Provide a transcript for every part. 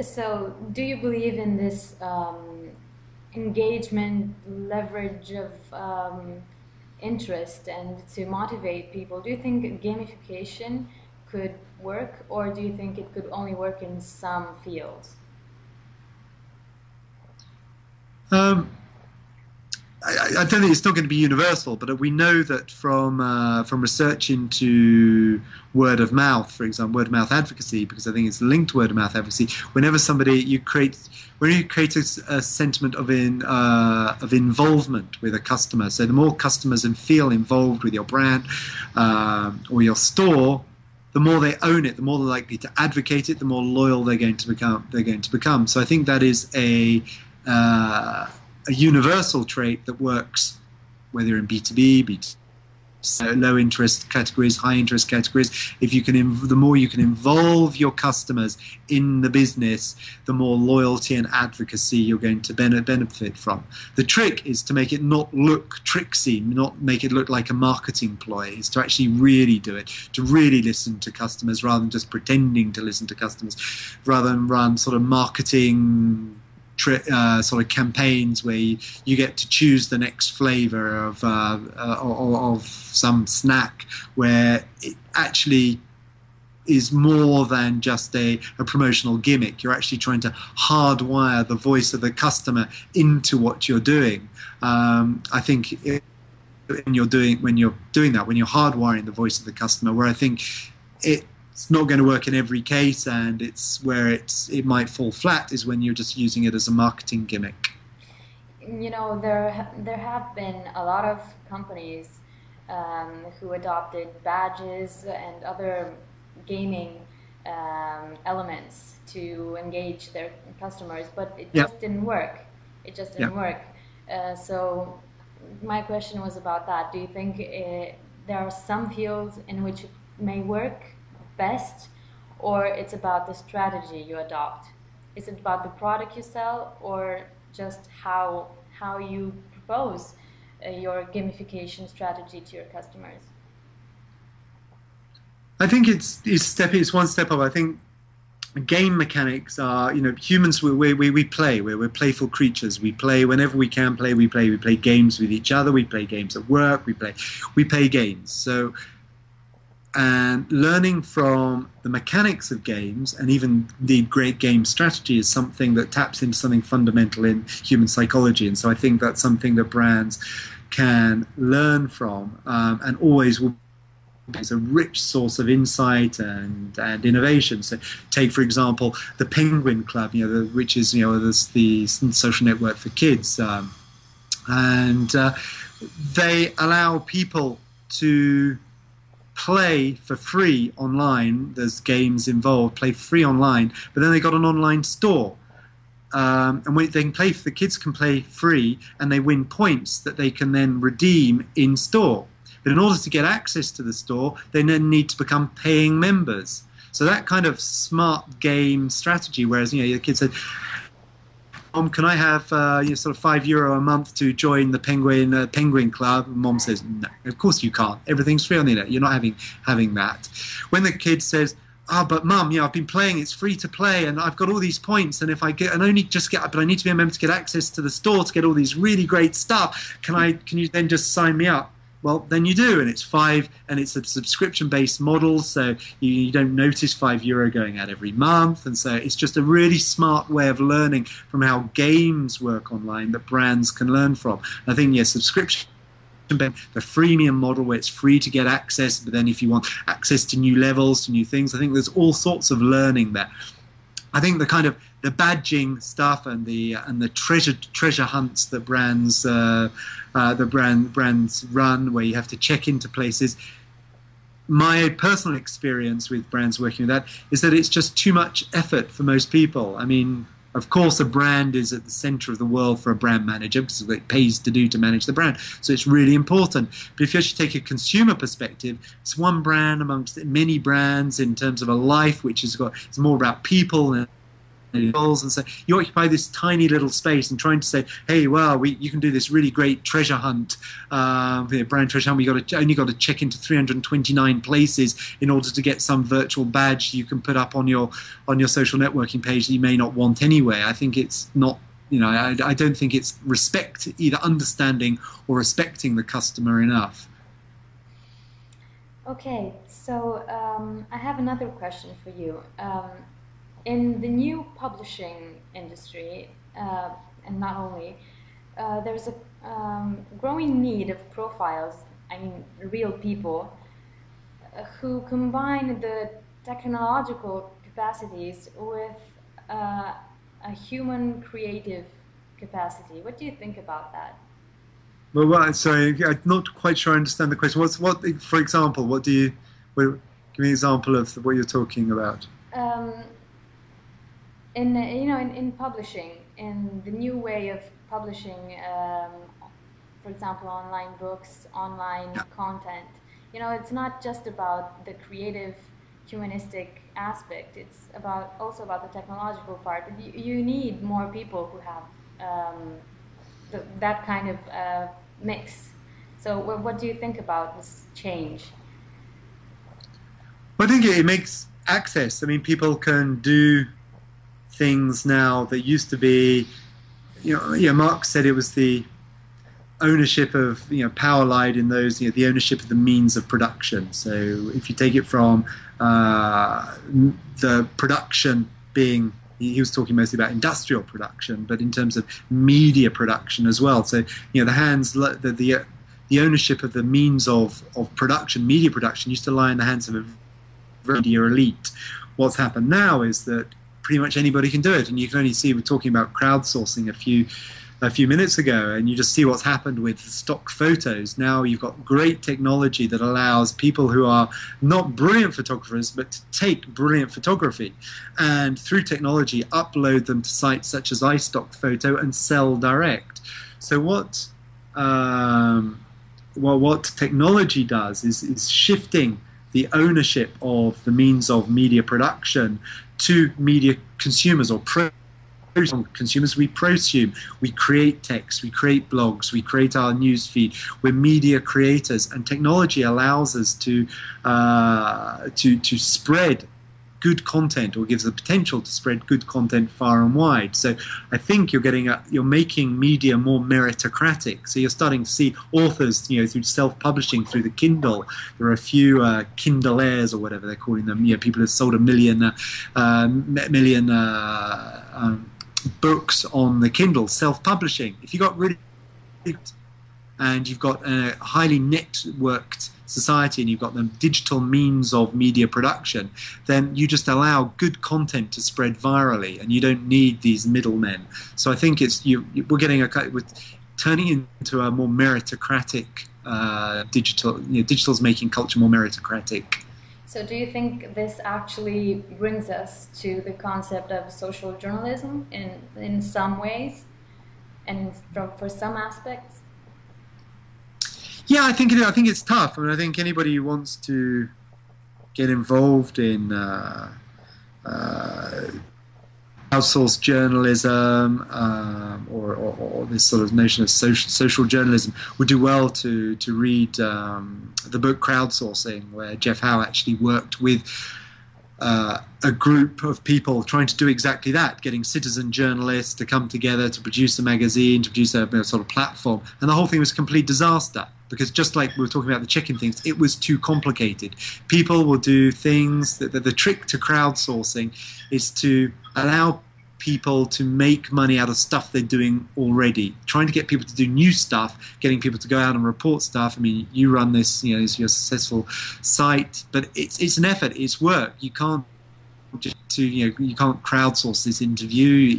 So, do you believe in this um, engagement, leverage of um, interest, and to motivate people? Do you think gamification could work, or do you think it could only work in some fields? Um, I, don't think it's not going to be universal, but we know that from uh, from research into word of mouth, for example, word of mouth advocacy, because I think it's linked to word of mouth advocacy. Whenever somebody you create, when you create a, a sentiment of in uh, of involvement with a customer, so the more customers and feel involved with your brand um, or your store, the more they own it, the more they're likely to advocate it, the more loyal they're going to become. They're going to become. So I think that is a uh, a universal trait that works whether in B2B, B2C, low interest categories, high interest categories. If you can, the more you can involve your customers in the business, the more loyalty and advocacy you're going to benefit from. The trick is to make it not look tricksy, not make it look like a marketing ploy. Is to actually really do it, to really listen to customers rather than just pretending to listen to customers, rather than run sort of marketing uh, sort of campaigns where you, you, get to choose the next flavor of, uh, uh, of some snack where it actually is more than just a, a, promotional gimmick. You're actually trying to hardwire the voice of the customer into what you're doing. Um, I think it, when you're doing when you're doing that, when you're hardwiring the voice of the customer, where I think it it's not going to work in every case, and it's where it's it might fall flat is when you're just using it as a marketing gimmick. You know, there there have been a lot of companies um, who adopted badges and other gaming um, elements to engage their customers, but it yep. just didn't work. It just didn't yep. work. Uh, so my question was about that. Do you think it, there are some fields in which it may work best or it's about the strategy you adopt? Is it about the product you sell or just how, how you propose uh, your gamification strategy to your customers? I think it's, it's, step, it's one step up. I think game mechanics are you know humans we, we, we play we're, we're playful creatures we play whenever we can play we play we play games with each other we play games at work we play we play games so and learning from the mechanics of games and even the great game strategy is something that taps into something fundamental in human psychology and so i think that's something that brands can learn from um, and always will is a rich source of insight and, and innovation. So, take for example the Penguin Club, you know, the, which is you know the, the social network for kids, um, and uh, they allow people to play for free online. There's games involved, play free online, but then they got an online store. Um, and they can play, the kids can play free, and they win points that they can then redeem in store. But in order to get access to the store, they then need to become paying members. So that kind of smart game strategy, whereas you know the kids said, Mom, can I have uh, you know, sort of five euro a month to join the Penguin uh, Penguin Club? And Mom says, No, of course you can't. Everything's free on the internet. You're not having having that. When the kid says, Oh, but mum, know, I've been playing. It's free to play, and I've got all these points. And if I get, and only just get, but I need to be a member to get access to the store to get all these really great stuff. Can I? Can you then just sign me up? Well, then you do, and it's five, and it's a subscription-based model, so you, you, don't notice five euro going out every month, and so it's just a really smart way of learning from how games work online that brands can learn from. I think yes, subscription the freemium model where it's free to get access, but then if you want access to new levels, to new things, I think there's all sorts of learning there. I think the kind of the badging stuff and the and the treasure treasure hunts that brands uh, uh, the brand brands run, where you have to check into places. My personal experience with brands working with that is that it's just too much effort for most people. I mean, of course, a brand is at the center of the world for a brand manager because it pays to do to manage the brand. So it's really important. But if you actually take a consumer perspective, it's one brand amongst many brands in terms of a life which is got it's more about people and and so you occupy this tiny little space and trying to say, hey, well, we, you can do this really great treasure hunt, uh, brand treasure hunt. We got to, only got to check into 329 places in order to get some virtual badge you can put up on your on your social networking page that you may not want anyway. I think it's not. You know, I, I don't think it's respect, either understanding or respecting the customer enough. Okay, so um, I have another question for you. Um, in the new publishing industry, uh, and not only, uh, there's a um, growing need of profiles, I mean, real people, uh, who combine the technological capacities with uh, a human creative capacity. What do you think about that? Well, well, sorry, I'm not quite sure I understand the question. What's what, for example, what do you? What, give me an example of what you're talking about. Um, in you know, in, in publishing, in the new way of publishing, um, for example, online books, online content. You know, it's not just about the creative, humanistic aspect. It's about also about the technological part. You, you need more people who have um, the, that kind of uh, mix. So, what, what do you think about this change? Well, I think it makes access. I mean, people can do things now that used to be, you know, yeah. Marx said it was the ownership of you know power lied in those you know the ownership of the means of production. So if you take it from uh, the production being he was talking mostly about industrial production, but in terms of media production as well. So you know the hands the the, the ownership of the means of, of production, media production, used to lie in the hands of a media elite. What's happened now is that pretty much anybody can do it, and you can only see we're talking about crowdsourcing a few a few minutes ago, and you just see what's happened with stock photos. Now you've got great technology that allows people who are not brilliant photographers, but to take brilliant photography and through technology upload them to sites such as iStockPhoto and sell direct. So what um, well, what technology does is, is shifting the ownership of the means of media production to media consumers or consumers. We prosume, we create text, we create blogs, we create our news feed. We're media creators, and technology allows us to uh, to to spread good content or gives the potential to spread good content far and wide. So I think you're getting a, you're making media more meritocratic. So you're starting to see authors, you know, through self-publishing through the Kindle. There are a few uh, Kindleaires or whatever they're calling them. You know, people have sold a million, uh, uh, million. Um, books on the Kindle, self-publishing. If you got really and you've got a highly networked society and you've got the digital means of media production, then you just allow good content to spread virally, and you don't need these middlemen. So I think it's you. We're getting a with turning into a more meritocratic uh, digital. You know, digital's making culture more meritocratic. So, do you think this actually brings us to the concept of social journalism in in some ways, and for some aspects? Yeah, I think it, I think it's tough. I mean, I think anybody who wants to get involved in uh, uh, outsourced journalism um, or, or, or, this sort of notion of social, social journalism would do well to to read um, the book Crowdsourcing, where Jeff Howe actually worked with uh, a group of people trying to do exactly that, getting citizen journalists to come together to produce a magazine, to produce a, a sort of platform, and the whole thing was a complete disaster because just like we were talking about the check-in things, it was too complicated. People will do things that, that the trick to crowdsourcing is to allow people to make money out of stuff they're doing already. Trying to get people to do new stuff, getting people to go out and report stuff. I mean, you run this, you know, it's your successful site, but it's it's an effort, it's work. You can't just to you know you can't crowdsource this interview.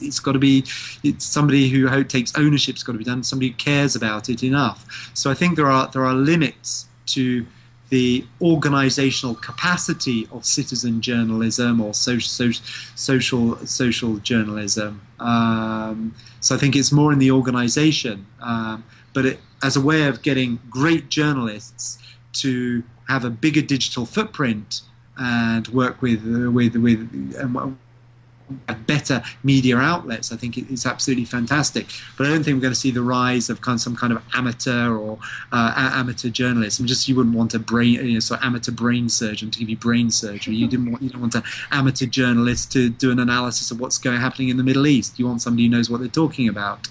It's got to be it's somebody who takes ownership. It's got to be done. Somebody who cares about it enough. So I think there are there are limits to the organizational capacity of citizen journalism or social social social journalism. Um, so I think it's more in the organization, um, but it, as a way of getting great journalists to have a bigger digital footprint and work with with with um, better media outlets, I think it's absolutely fantastic. But I don't think we're going to see the rise of kind of some kind of amateur or uh, amateur journalism. Just you wouldn't want a brain, you know, sort of amateur brain surgeon to give you brain surgery. You didn't want you don't want an amateur journalist to do an analysis of what's going happening in the Middle East. You want somebody who knows what they're talking about.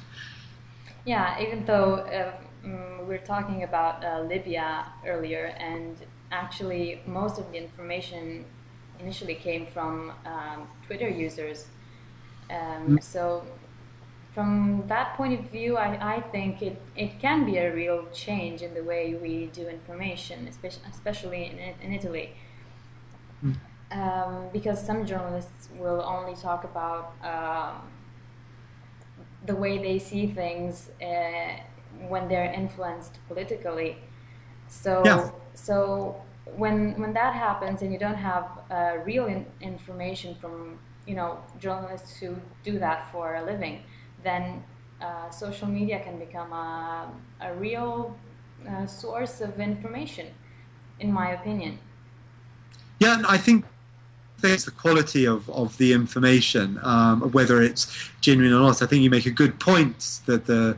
Yeah, even though uh, mm, we are talking about uh, Libya earlier, and actually most of the information initially came from um, Twitter users. Um, mm. so from that point of view, I, I think it, it can be a real change in the way we do information, especially, especially in, in Italy. Mm. Um, because some journalists will only talk about um, the way they see things uh, when they're influenced politically. So, yeah. so when when that happens and you don't have uh, real in information from you know journalists who do that for a living, then uh, social media can become a, a real uh, source of information, in my opinion. Yeah, I think it's the quality of, of the information, um, whether it's genuine or not. I think you make a good point that the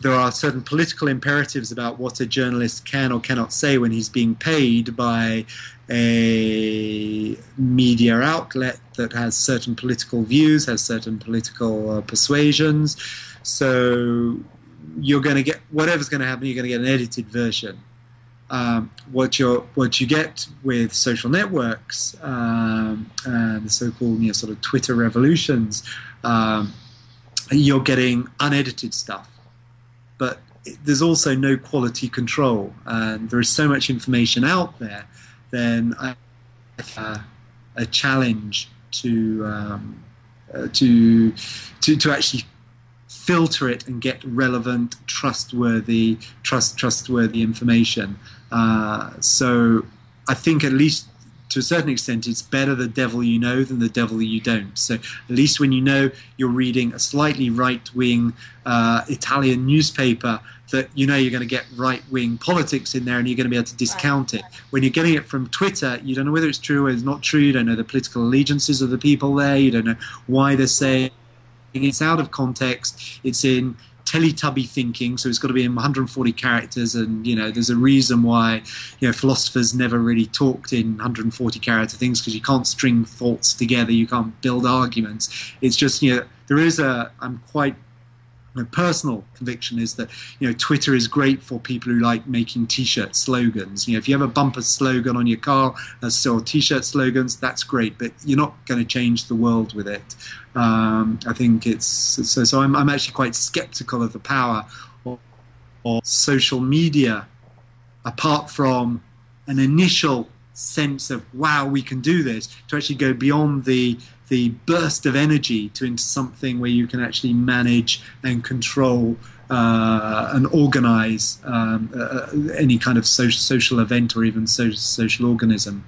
there are certain political imperatives about what a journalist can or cannot say when he's being paid by a media outlet that has certain political views, has certain political uh, persuasions. So you're going to get whatever's going to happen. You're going to get an edited version. Um, what you what you get with social networks um, and the so-called you know, sort of Twitter revolutions, um, you're getting unedited stuff but there's also no quality control, and there is so much information out there. Then I uh, a challenge to, um, uh, to to to actually filter it and get relevant, trustworthy, trust trustworthy information. Uh, so I think at least to a certain extent, it's better the devil you know than the devil you don't. So at least when you know you're reading a slightly right wing uh, Italian newspaper, that you know you're going to get right wing politics in there and you're going to be able to discount it. When you're getting it from Twitter, you don't know whether it's true or it's not true. You don't know the political allegiances of the people there. You don't know why they're saying it's out of context. It's in Teletubby thinking, so it's got to be in 140 characters, and you know, there's a reason why you know philosophers never really talked in 140 character things because you can't string thoughts together, you can't build arguments. It's just you know, there is a. I'm quite my personal conviction is that you know Twitter is great for people who like making T-shirt slogans. You know, if you have a bumper slogan on your car or T-shirt slogans, that's great, but you're not going to change the world with it. Um, I think it's so. So I'm, I'm actually quite skeptical of the power of, of social media, apart from an initial sense of wow, we can do this, to actually go beyond the the burst of energy to into something where you can actually manage and control uh, and organize um, uh, any kind of social, social event or even social organism.